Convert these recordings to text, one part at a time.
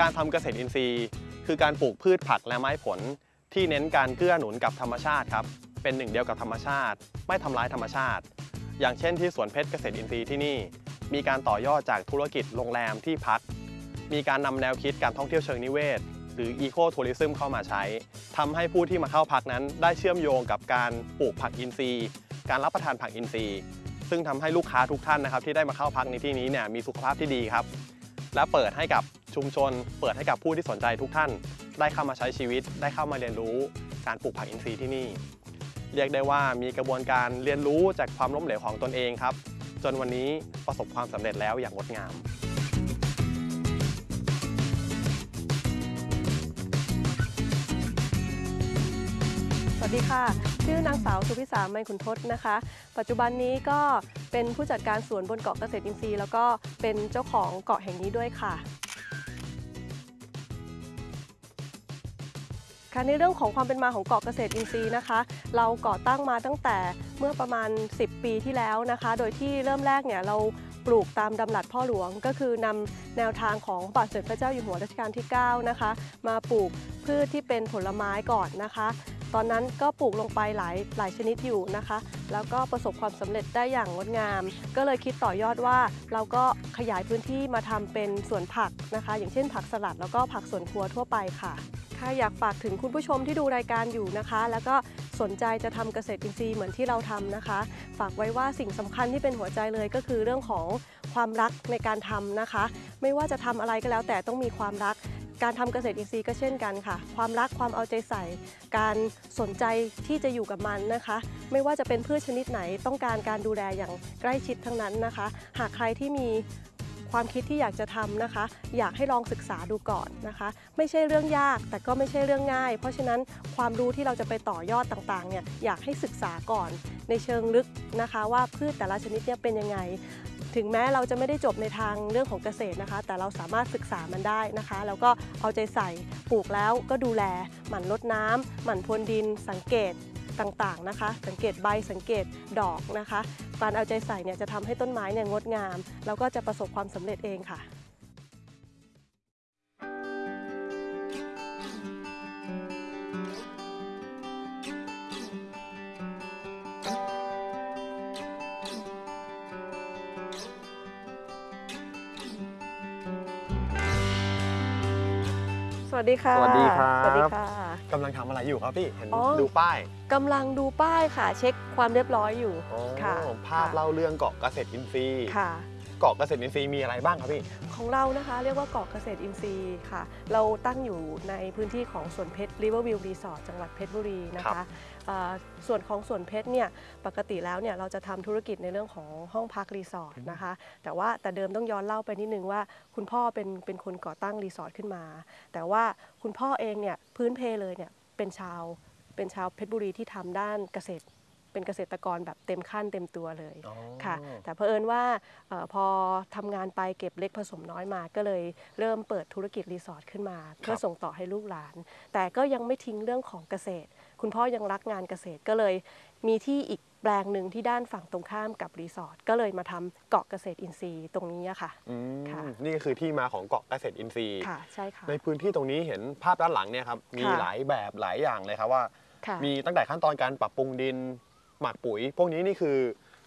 การทำเกษตรอินทรีย์ คือการปลูกพืชผักและไม้ผล ที่เน้นการเกื้อหนุนกับธรรมชาติครับ เป็นหนึ่งเดียวกับธรรมชาติ ไม่ทำร้ายธรรมชาติ อย่างเช่นที่สวนเพชรเกษตรอินทรีย์ที่นี่ มีการต่อยอดจากธุรกิจโรงแรมที่พัก มีการนำแนวคิดการท่องเที่ยวเชิงนิเวศ หรืออีโคทัวริซึมเข้ามาใช้ทำให้ผู้ที่มาเข้าพักนั้น ได้เชื่อมโยงกับการปลูกผักอินทรีย์ การรับประทานผักอินทรีย์ ซึ่งทำให้ลูกค้าทุกท่านนะครับที่ได้มาเข้าพักในที่นี้เนี่ยมีสุขภาพที่ดีครับและเปิดให้กับ ชุมชน เปิดให้กับผู้ที่สนใจทุกท่าน ได้เข้ามาใช้ชีวิต ได้เข้ามาเรียนรู้การปลูกผักอินทรีย์ที่นี่ เรียกได้ว่ามีกระบวนการเรียนรู้จากความล้มเหลวของตนเองครับ จนวันนี้ประสบความสำเร็จแล้วอย่างงดงามสวัสดีค่ะ ชื่อนางสาวสุพิสาไมยขุนทศนะคะ ปัจจุบันนี้ก็เป็นผู้จัดการสวนบนเกาะเกษตรอินทรีย์ แล้วก็เป็นเจ้าของเกาะแห่งนี้ด้วยค่ะ ค่ะในเรื่องของความเป็นมาของเกาะเกษตรอินทรีย์นะคะ เราก่อตั้งมาตั้งแต่เมื่อประมาณ 10 ปีที่แล้วนะคะ โดยที่เริ่มแรกเนี่ยเราปลูกตามดำรัสพ่อหลวง ก็คือนำแนวทางของบาทสมเด็จพระเจ้าอยู่หัวรัชกาลที่9นะคะมาปลูกพืชที่เป็นผลไม้ก่อนนะคะ ตอนนั้นก็ปลูกลงไปหลายหลายชนิดอยู่นะคะ แล้วก็ประสบความสำเร็จได้อย่างงดงาม ก็เลยคิดต่อยอดว่าเราก็ขยายพื้นที่มาทำเป็นสวนผักนะคะ อย่างเช่นผักสลัดแล้วก็ผักสวนครัวทั่วไปค่ะ ค่ะอยากฝากถึงคุณผู้ชมที่ดูรายการอยู่นะคะ แล้วก็สนใจจะทำเกษตรอินทรีย์เหมือนที่เราทำนะคะ ฝากไว้ว่าสิ่งสำคัญที่เป็นหัวใจเลยก็คือเรื่องของความรักในการทำนะคะ ไม่ว่าจะทำอะไรก็แล้วแต่ต้องมีความรักการทำเกษตรอินทรีย์ก็เช่นกันค่ะ ความรักความเอาใจใส่ การสนใจที่จะอยู่กับมันนะคะ ไม่ว่าจะเป็นพืชชนิดไหนต้องการการดูแลอย่างใกล้ชิดทั้งนั้นนะคะ หากใครที่มี ความคิดที่อยากจะทำนะคะ อยากให้ลองศึกษาดูก่อนนะคะ ไม่ใช่เรื่องยากแต่ก็ไม่ใช่เรื่องง่าย เพราะฉะนั้นความรู้ที่เราจะไปต่อยอดต่างๆเนี่ยอยากให้ศึกษาก่อนในเชิงลึกนะคะ ว่าพืชแต่ละชนิดเนี่ยเป็นยังไงถึงแม้เราจะไม่ได้จบในทางเรื่องของเกษตรนะคะ แต่เราสามารถศึกษามันได้นะคะ แล้วก็เอาใจใส่ปลูกแล้วก็ดูแล หมั่นรดน้ำหมั่นพรวนดิน สังเกต ต่างๆนะคะ สังเกตใบสังเกตดอกนะคะ การเอาใจใส่เนี่ยจะทำให้ต้นไม้เนี่ยงดงาม แล้วก็จะประสบความสำเร็จเองค่ะ วัสดีค่ะ สวัสดีครับ สวัสดีค่ะกำลังทำอะไรอยู่ครับพี่ เห็นอ๋อดูป้ายกำลังดูป้ายค่ะ เช็คความเรียบร้อยอยู่อ๋อค่ะภาพเล่าเรื่องเกาะเกษตรอินทรีย์ค่ะ เกาะเกษตรอินทรีย์มีอะไรบ้างครับพี่ ของเรานะคะเรียกว่าเกาะเกษตรอินทรีย์ค่ะ เราตั้งอยู่ในพื้นที่ของสวนเพชร Riverview Resort จังหวัดเพชรบุรีนะคะครับเอ่อส่วนของสวนเพชรเนี่ยปกติแล้วเนี่ยเราจะทำธุรกิจในเรื่องของห้องพักรีสอร์ทนะคะ แต่ว่าแต่เดิมต้องย้อนเล่าไปนิดนึงว่า คุณพ่อเป็นเป็นคนก่อตั้งรีสอร์ทขึ้นมา แต่ว่าคุณพ่อเองเนี่ยพื้นเพเลยเนี่ยเป็นชาวเป็นชาวเพชรบุรีที่ทำด้านเกษตร เป็นเกษตรกรแบบเต็มขั้นเต็มตัวเลยอ๋อค่ะแต่เผอิญว่าเออพอทำงานไปเก็บเล็กผสมน้อยมาก็เลยเริ่มเปิดธุรกิจรีสอร์ทขึ้นมา เพื่อส่งต่อให้ลูกหลาน แต่ก็ยังไม่ทิ้งเรื่องของเกษตร คุณพ่อยังรักงานเกษตรก็เลยมีที่อีกแปลงหนึ่งที่ด้านฝั่งตรงข้ามกับรีสอร์ทก็เลยมาทำเกาะเกษตรอินทรีย์ตรงนี้อะค่ะอืมค่ะ นี่ก็คือที่มาของเกาะเกษตรอินทรีย์ค่ะใช่ค่ะในพื้นที่ตรงนี้เห็นภาพด้านหลังเนี่ยครับมีค่ะหลายแบบหลายอย่างเลยครับว่าค่ะมีตั้งแต่ขั้นตอนการปรับปรุงดิน หมักปุ๋ย พวกนี้นี่คือ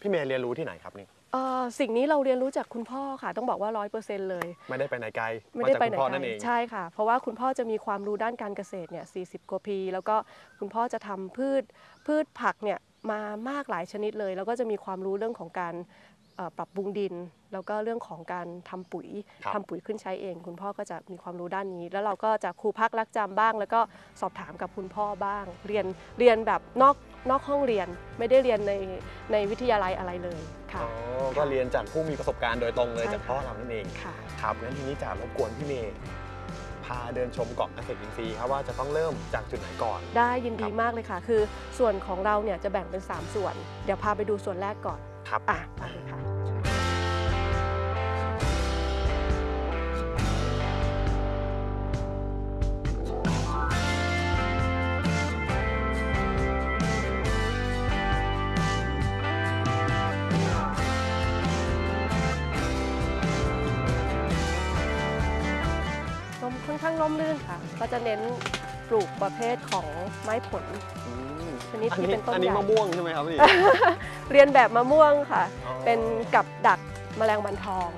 พี่เมย์เรียนรู้ที่ไหนครับนี่เอ่อสิ่งนี้เราเรียนรู้จากคุณพ่อค่ะ ต้องบอกว่าร้อยเปอร์เซ็นต์เลย ไม่ได้ไปไหนไกลไม่ได้าจากไปไหนคุณพ่อไกลนั่นเองใช่ค่ะ เพราะว่าคุณพ่อจะมีความรู้ด้านการเกษตรเนี่ย40กว่าปี แล้วก็คุณพ่อจะทำพืชพืชผักเนี่ยมามากหลายชนิดเลย แล้วก็จะมีความรู้เรื่องของการเอ่อ ปรับปรุงดิน แล้วก็เรื่องของการทำปุ๋ยครับทำปุ๋ยขึ้นใช้เอง คุณพ่อก็จะมีความรู้ด้านนี้ แล้วเราก็จะครูพักรักจำบ้าง แล้วก็สอบถามกับคุณพ่อบ้าง เรียนเรียนแบบนอกนอกห้องเรียนไม่ได้เรียนในในวิทยาลัยอะไรเลยค่ะอ๋อก็เรียนจากผู้มีประสบการณ์โดยตรงเลยใช่จากพ่อเรานั่นเองค่ะครับงั้นทีนี้จะรบกวนพี่เมย์พาเดินชมเกาะเกษตรอินทรีย์ครับว่าจะต้องเริ่มจากจุดไหนก่อน ได้ยินดีครับมากเลยค่ะ คือส่วนของเราเนี่ยจะแบ่งเป็น 3 ส่วน เดี๋ยวพาไปดูส่วนแรกก่อน ครับอะไปเลยค่ะกอนข้างร่มรื่นค่ะ ก็จะเน้นปลูกประเภทของไม้ผล ชนิดที่เป็นต้นอันนี้ใหญ่มะม่วงใช่ไหมครับพี่ เลียนแบบมะม่วงค่ะ อ๋อ เป็นกับดักแมลงวันทอง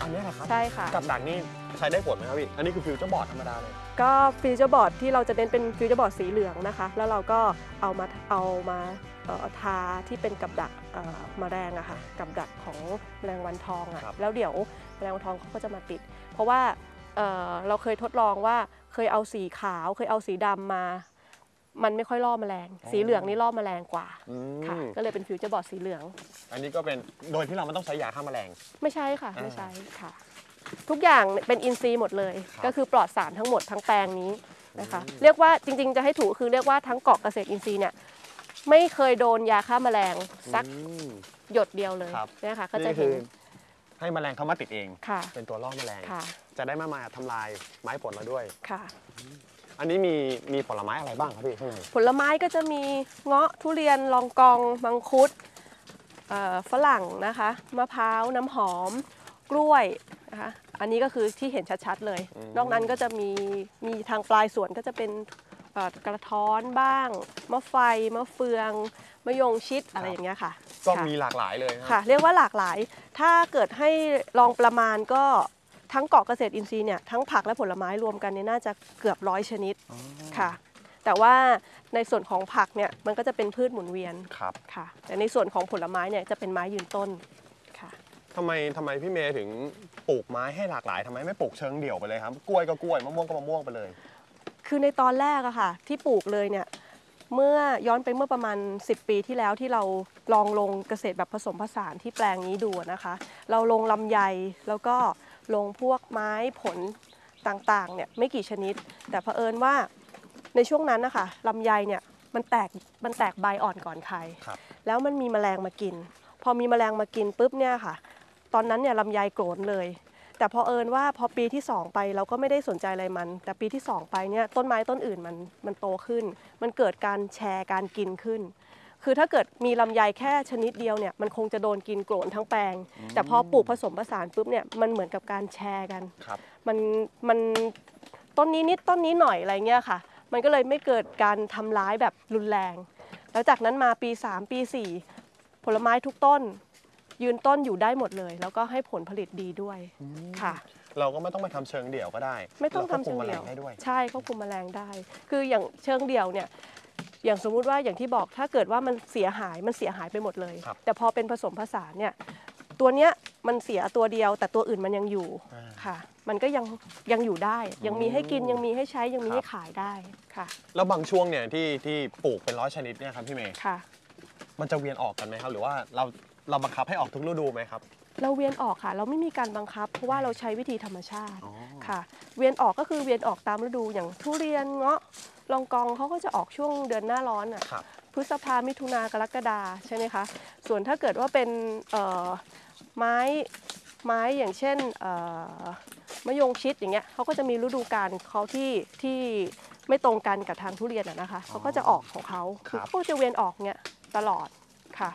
อันนี้แหละครับใช่ค่ะ กับดักนี่ใช้ได้ผลไหมครับพี่ อันนี้คือฟิวเจอร์บอร์ดธรรมดาเลยก็ฟิวเจอร์บอร์ดที่เราจะเน้นเป็นฟิวเจอร์บอร์ดสีเหลืองนะคะ แล้วเราก็เอามาเอามาเอ่อทาที่เป็นกับดักเอ่อแมลงอะค่ะกับดักของแมลงวันทองอะครับแล้วเดี๋ยวแมลงวันทองเขาก็จะมาติด เพราะว่าเอ่อเราเคยทดลองว่าเคยเอาสีขาวเคยเอาสีดำมา มันไม่ค่อยล่อแมลง สีเหลืองนี่ล่อแมลงกว่าอืมค่ะ ก็เลยเป็นฟิวเจอร์บอร์ดสีเหลือง อันนี้ก็เป็นโดยที่เราไม่ต้องใช้ยาฆ่าแมลง ไม่ใช่ค่ะ อ่าไม่ใช้ค่ะ ทุกอย่างเป็นอินทรีย์หมดเลย ครับก็คือปลอดสารทั้งหมดทั้งแปลงนี้นะคะ เรียกว่าจริงๆ จะให้ถูกคือเรียกว่าทั้งเกาะเกษตรอินทรีย์เนี่ยไม่เคยโดนยาฆ่าแมลงสักอืมหยดเดียวเลยครับเนี่ยค่ะก็จะนี่คืเห็อนให้แมลงเข้ามาติดเอง ค่ะเป็นตัวล่อแมลง ค่ะจะได้ไม่มาทำลายไม้ผลเราด้วย ค่ะ อันนี้มีมีผลไม้อะไรบ้างครับพี่ข้างในผลไม้ก็จะมีเงาะทุเรียนลองกองมังคุดเอ่อฝรั่งนะคะมะพร้าวน้ำหอม กล้วยนะคะอันนี้ก็คือที่เห็นชัดๆเลย นอกนั้นก็จะมีมีทางปลายสวนก็จะเป็นเอ่อกระท้อนบ้าง มะไฟ มะเฟือง มะยงชิดอะไรอย่างเงี้ยค่ะ ก็ค่ะมีหลากหลายเลยนะค่ะ เรียกว่าหลากหลาย ถ้าเกิดให้ลองประมาณก็ ทั้งเกาะเกษตรอินทรีย์เนี่ยทั้งผักและผลไม้รวมกันเนี่ยน่าจะเกือบร้อยชนิดอ๋อค่ะ แต่ว่าในส่วนของผักเนี่ยมันก็จะเป็นพืชหมุนเวียนครับค่ะ แต่ในส่วนของผลไม้เนี่ยจะเป็นไม้ยืนต้นค่ะ ทำไมทำไมพี่เมย์ถึงปลูกไม้ให้หลากหลายทำไมไม่ปลูกเชิงเดี่ยวไปเลยครับ กล้วยก็กล้วยมะม่วงก็มะม่วงไปเลย คือในตอนแรกอะค่ะ ที่ปลูกเลยเนี่ยเมื่อย้อนไปเมื่อประมาณ 10 ปีที่แล้วที่เราลองลงเกษตรแบบผสมผสานที่แปลงนี้ดูนะคะ เราลงลำไยแล้วก็ ลงพวกไม้ผลต่างๆเนี่ยไม่กี่ชนิด แต่เผอิญว่าในช่วงนั้นนะคะลำไยเนี่ยมันแตกมันแตกใบอ่อนก่อนใครครับแล้วมันมีแมลงมากิน พอมีแมลงมากินปุ๊บเนี่ยค่ะ ตอนนั้นเนี่ยลำไยโกรนเลย แต่เผอิญว่าพอปีที่ 2 ไปเราก็ไม่ได้สนใจอะไรมัน แต่ปีที่ 2 ไปเนี่ยต้นไม้ต้นอื่นมันมันโตขึ้น มันเกิดการแชร์การกินขึ้น คือถ้าเกิดมีลำไยแค่ชนิดเดียวเนี่ยมันคงจะโดนกินโกร๋นทั้งแปลง แต่พอปลูกผสมผสานปุ๊บเนี่ยมันเหมือนกับการแชร์กัน ครับ มันมันต้นนี้นิดต้นนี้หน่อยอะไรเงี้ยค่ะ มันก็เลยไม่เกิดการทำร้ายแบบรุนแรง แล้วจากนั้นมาปี 3 ปี 4 ผลไม้ทุกต้น ยืนต้นอยู่ได้หมดเลย แล้วก็ให้ผลผลิตดีด้วยค่ะ เราก็ไม่ต้องไปทำเชิงเดี่ยวก็ได้ไม่ต้องราควบทำเชิงคุมแมลเดี่ยวได้ด้วย ใช่ควบคุมแมลงได้ คืออย่างเชิงเดี่ยวเนี่ย อย่างสมมุติว่าอย่างที่บอกถ้าเกิดว่ามันเสียหายมันเสียหายไปหมดเลย ครับ แต่พอเป็นผสมผสานเนี่ยตัวเนี้ยมันเสียตัวเดียว แต่ตัวอื่นมันยังอยู่อ่า ค่ะ มันก็ยังยังอยู่ได้ ยังมีให้กินอืมยังมีให้ใช้ยังมีครับให้ขายได้ค่ะแล้วบางช่วงเนี่ยที่ที่ปลูกเป็นร้อยชนิดเนี่ยครับพี่เมย์ค่ะ มันจะเวียนออกกันไหมครับ หรือว่าเราเราบังคับให้ออกทุกฤดูไหมครับ เราเวียนออกค่ะ เราไม่มีการบังคับ เพราะว่าเราใช้วิธีธรรมชาติอ๋อค่ะ เวียนออกก็คือเวียนออกตามฤดูอย่างทุเรียนเงาะลองกองเขาก็จะออกช่วงเดือนหน้าร้อนอะครับพฤษภามิถุนากรกฎาใช่ไหมคะส่วนถ้าเกิดว่าเป็นเอ่อไม้ไม้อย่างเช่นเอ่อมะยงชิดอย่างเงี้ยเขาก็จะมีฤดูกาลเขาที่ที่ไม่ตรงกันกับทางทุเรียนอะนะคะเขาก็จะออกของเขาครับเขาก็จะเวียนออกเงี้ยตลอดค่ะ